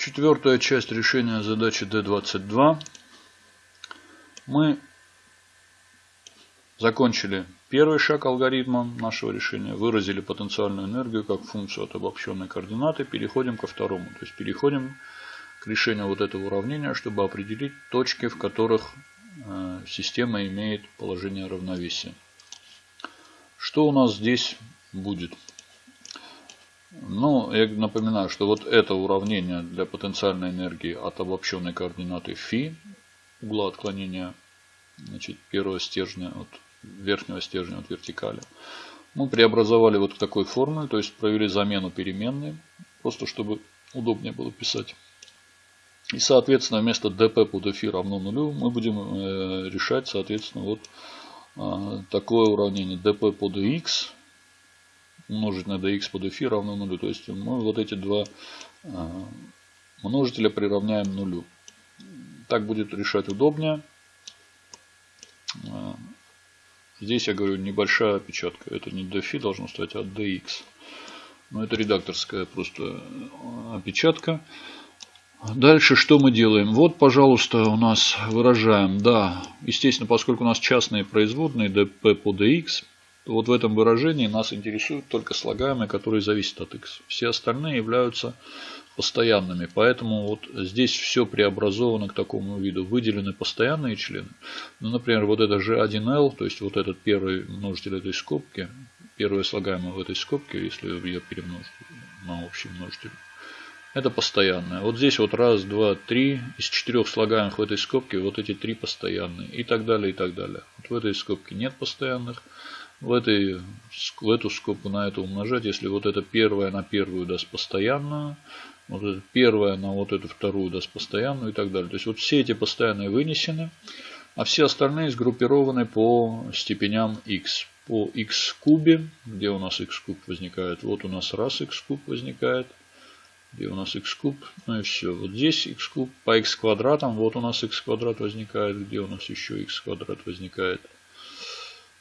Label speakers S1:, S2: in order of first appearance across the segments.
S1: Четвертая часть решения задачи D22. Мы закончили первый шаг алгоритма нашего решения, выразили потенциальную энергию как функцию от обобщенной координаты, переходим ко второму. То есть переходим к решению вот этого уравнения, чтобы определить точки, в которых э, система имеет положение равновесия. Что у нас здесь будет? Ну, я напоминаю, что вот это уравнение для потенциальной энергии от обобщенной координаты φ, угла отклонения значит, первого стержня от верхнего стержня от вертикали, мы преобразовали вот в такой формуле, то есть провели замену переменной, просто чтобы удобнее было писать. И, соответственно, вместо dp под φ равно нулю мы будем э, решать, соответственно, вот э, такое уравнение dp под x умножить на dx под φ равно нулю. То есть мы вот эти два а, множителя приравняем нулю. Так будет решать удобнее. А, здесь я говорю небольшая опечатка. Это не dφ должно стать, а dx. Но это редакторская просто опечатка. Дальше что мы делаем? Вот, пожалуйста, у нас выражаем, да, естественно, поскольку у нас частные производные dp по dx, вот в этом выражении нас интересуют только слагаемые, которые зависят от x. Все остальные являются постоянными. Поэтому вот здесь все преобразовано к такому виду. Выделены постоянные члены. Ну, например, вот это G1L, то есть вот этот первый множитель этой скобки, первое слагаемое в этой скобке, если я перемножу на общий множитель, это постоянное. Вот здесь вот раз, два, три. Из четырех слагаемых в этой скобке вот эти три постоянные. И так далее, и так далее. Вот в этой скобке нет постоянных в, этой, в эту скобку на это умножать, если вот это первое на первую даст постоянную, вот это первое на вот эту вторую даст постоянную и так далее. То есть вот все эти постоянные вынесены, а все остальные сгруппированы по степеням x. По x кубе, где у нас x куб возникает, вот у нас раз x куб возникает, где у нас x куб, ну и все. Вот здесь x куб по x квадратам, вот у нас x квадрат возникает, где у нас еще x квадрат возникает.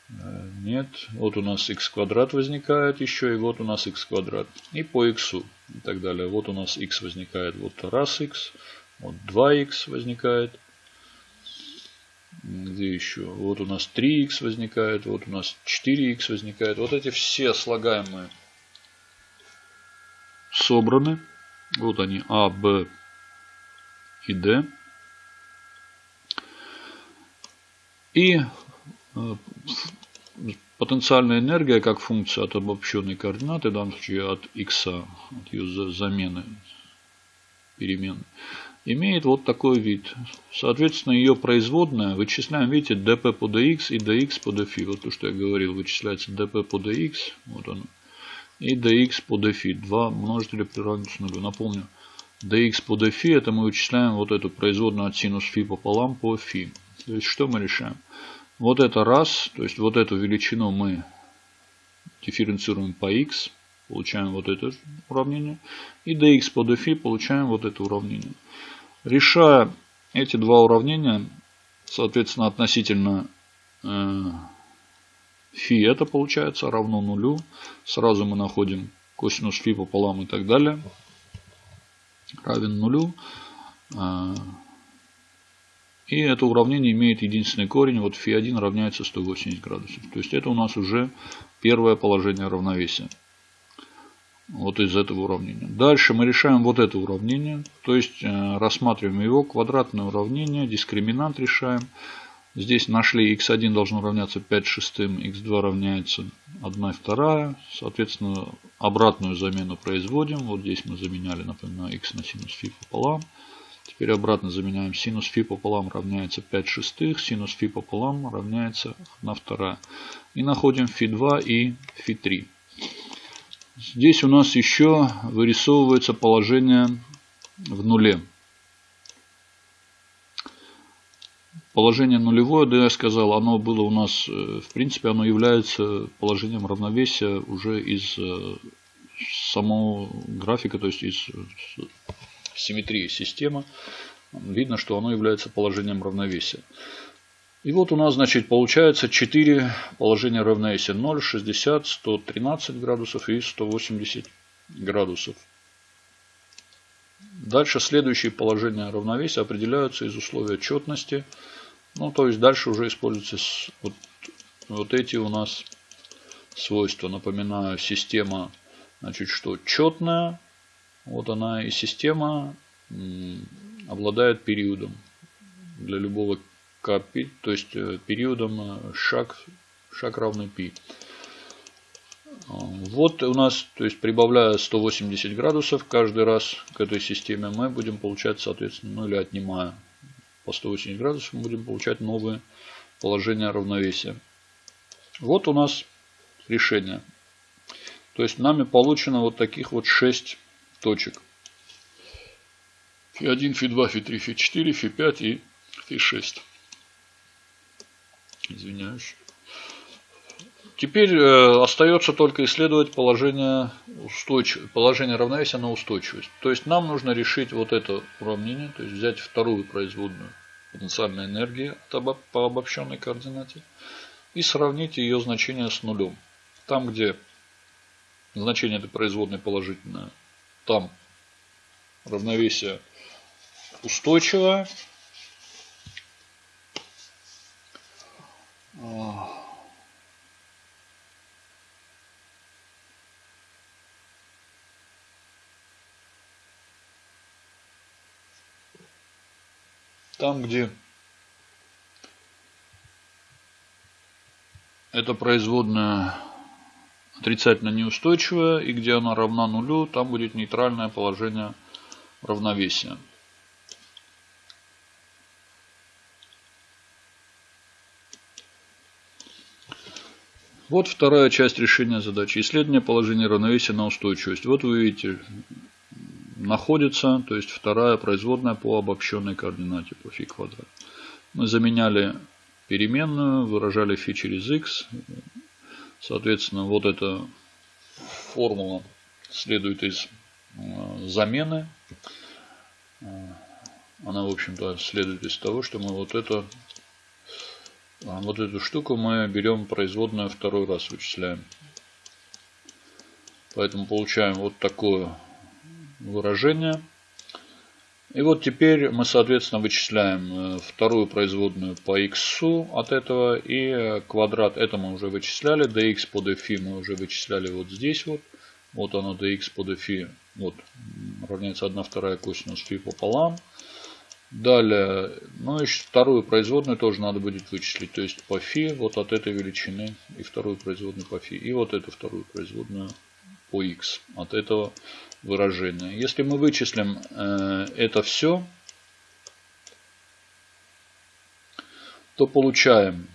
S1: Э, нет. Вот у нас x квадрат возникает еще, и вот у нас x квадрат. И по x и так далее. Вот у нас x возникает, вот раз x, вот 2x возникает. Где еще? Вот у нас 3x возникает, вот у нас 4x возникает. Вот эти все слагаемые собраны. Вот они А, Б и Д. И э, потенциальная энергия как функция от обобщенной координаты, в данном случае от x, от ее замены перемены, имеет вот такой вид. Соответственно, ее производная вычисляем, видите, dp по dx и dx по dφ. Вот то, что я говорил, вычисляется dp по dx, вот оно, и dx по dφ. Два множителя приравниваются нулю. Напомню, dx по dφ это мы вычисляем вот эту производную от синус φ пополам по φ. То есть, что мы решаем? Вот это раз, то есть вот эту величину мы дифференцируем по x, получаем вот это уравнение. И dx по dφ получаем вот это уравнение. Решая эти два уравнения, соответственно, относительно э, это получается равно нулю. Сразу мы находим косинус фи пополам и так далее. Равен нулю. Э, и это уравнение имеет единственный корень. Вот φ1 равняется 180 градусов. То есть это у нас уже первое положение равновесия. Вот из этого уравнения. Дальше мы решаем вот это уравнение. То есть э, рассматриваем его квадратное уравнение. Дискриминант решаем. Здесь нашли x1 должно равняться 5 шестым, x2 равняется 1 вторая. Соответственно, обратную замену производим. Вот здесь мы заменяли, напоминаю, x на синус φ пополам. Теперь обратно заменяем синус фи пополам равняется 5 шестых, синус фи пополам равняется 1 вторая. И находим фи2 и фи3. Здесь у нас еще вырисовывается положение в нуле. Положение нулевое, да я сказал, оно было у нас, э, в принципе, оно является положением равновесия уже из э, самого графика, то есть из симметрии системы, видно, что оно является положением равновесия. И вот у нас, значит, получается 4 положения равновесия. 0, 60, 113 градусов и 180 градусов. Дальше следующие положения равновесия определяются из условия четности. Ну, то есть дальше уже используются вот, вот эти у нас свойства. Напоминаю, система, значит, что четная. Вот она и система обладает периодом для любого капи, то есть э, периодом э, шаг, шаг равный π. Вот у нас, то есть прибавляя 180 градусов каждый раз к этой системе, мы будем получать, соответственно, ну или отнимая по 180 градусов, мы будем получать новые положения равновесия. Вот у нас решение. То есть нами получено вот таких вот 6 точек. Фи1, Фи2, Фи3, Фи4, Фи5 и Фи6. Извиняюсь. Теперь э, остается только исследовать положение, устойчив... положение равновесия на устойчивость. То есть нам нужно решить вот это уравнение, то есть взять вторую производную потенциальной энергии по обобщенной координате и сравнить ее значение с нулем. Там, где значение этой производной положительное, там равновесие устойчивое, Там, где эта производная отрицательно неустойчивая и где она равна нулю, там будет нейтральное положение равновесия. Вот вторая часть решения задачи. Исследование положения равновесия на устойчивость. Вот вы видите, находится, то есть вторая производная по обобщенной координате по фи квадрат. Мы заменяли переменную, выражали фи через x. Соответственно, вот эта формула следует из э, замены. Она, в общем-то, следует из того, что мы вот это вот эту штуку мы берем производную второй раз вычисляем. Поэтому получаем вот такое выражение. И вот теперь мы, соответственно, вычисляем э, вторую производную по x от этого. И квадрат это мы уже вычисляли. dx по dφ мы уже вычисляли вот здесь вот. Вот оно dx по dφ. Вот равняется 1 вторая косинус φ пополам. Далее, ну и вторую производную тоже надо будет вычислить. То есть по φ вот от этой величины и вторую производную по φ. И вот эту вторую производную по x от этого выражения. Если мы вычислим э, это все, то получаем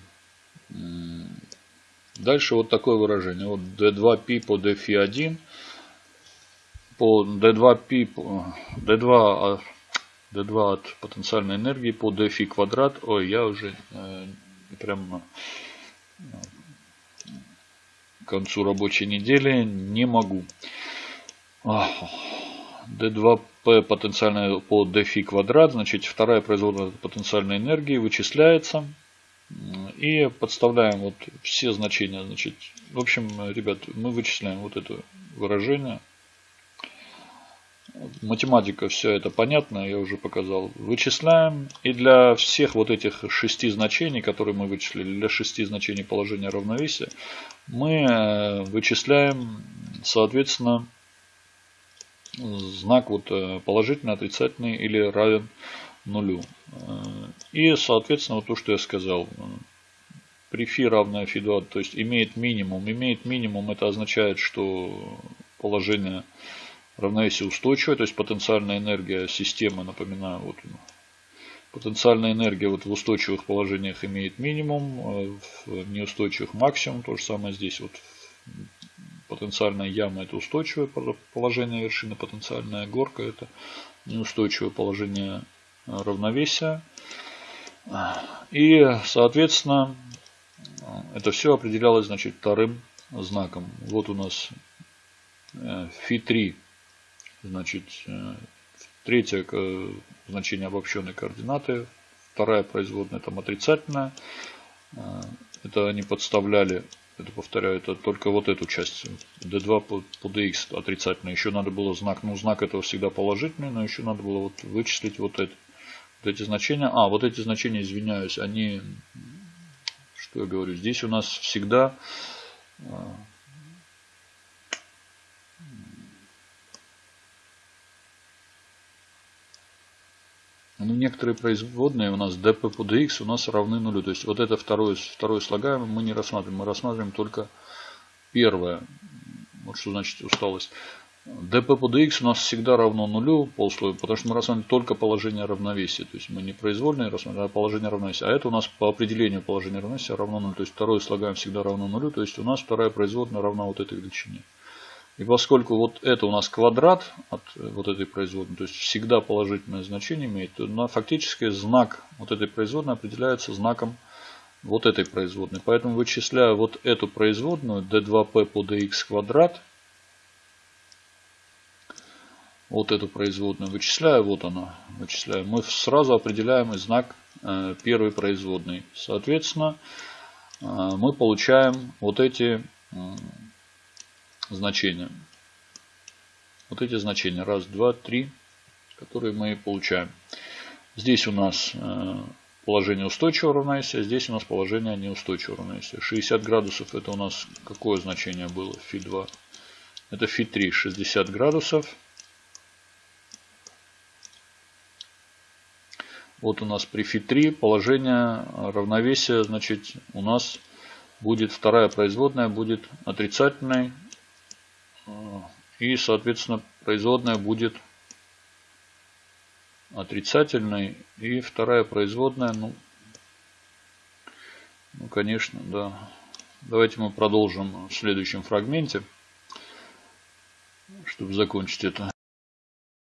S1: дальше вот такое выражение. Вот d2p по dφ1 по d2p d2 d2 от потенциальной энергии по dφ квадрат. Ой, я уже э, прям к концу рабочей недели не могу. D2P потенциальная по dφ квадрат, значит вторая производная потенциальной энергии вычисляется. И подставляем вот все значения. Значит, в общем, ребят, мы вычисляем вот это выражение. Математика, все это понятно, я уже показал. Вычисляем. И для всех вот этих шести значений, которые мы вычислили, для шести значений положения равновесия, мы э, вычисляем, соответственно, знак вот э, положительный, отрицательный или равен нулю. Э, и, соответственно, вот то, что я сказал. При φ равное φ2, то есть имеет минимум. Имеет минимум, это означает, что положение равновесия устойчивое, то есть потенциальная энергия системы, напоминаю, вот потенциальная энергия вот в устойчивых положениях имеет минимум, э, в неустойчивых максимум, то же самое здесь вот потенциальная яма это устойчивое положение вершины, потенциальная горка это неустойчивое положение э, равновесия. И, соответственно, это все определялось значит, вторым знаком. Вот у нас φ3, э, значит, э, третье значение обобщенной координаты, вторая производная там отрицательная. Это они подставляли Это повторяю, это только вот эту часть. D2 по, по DX отрицательно. Еще надо было знак. Ну, знак этого всегда положительный, но еще надо было вот вычислить вот это. Вот эти значения. А, вот эти значения, извиняюсь, они... Что я говорю? Здесь у нас всегда... Ну, некоторые производные у нас dp по dx у нас равны нулю. То есть вот это второе, второе слагаемое мы не рассматриваем. Мы рассматриваем только первое. Вот что значит усталость. dp по dx у нас всегда равно нулю полусловию, потому что мы рассматриваем только положение равновесия. То есть мы не произвольные рассматриваем, а положение равновесия. А это у нас по определению положение равновесия равно нулю. То есть второе слагаемое всегда равно нулю. То есть у нас вторая производная равна вот этой величине. И поскольку вот это у нас квадрат от э, вот этой производной, то есть всегда положительное значение имеет, то фактически знак вот этой производной определяется знаком вот этой производной. Поэтому вычисляя вот эту производную d2p по dx квадрат, вот эту производную вычисляю, вот она, вычисляю, мы сразу определяем знак э, первой производной. Соответственно, э, мы получаем вот эти значения. Вот эти значения. Раз, два, три, которые мы получаем. Здесь у нас э, положение устойчивого равновесия, здесь у нас положение неустойчивого равновесия. 60 градусов это у нас какое значение было? Фи2. Это Фи3 60 градусов. Вот у нас при Фи3 положение равновесия, значит, у нас будет вторая производная будет отрицательной и, соответственно, производная будет отрицательной. И вторая производная, ну, ну, конечно, да. Давайте мы продолжим в следующем фрагменте, чтобы закончить это.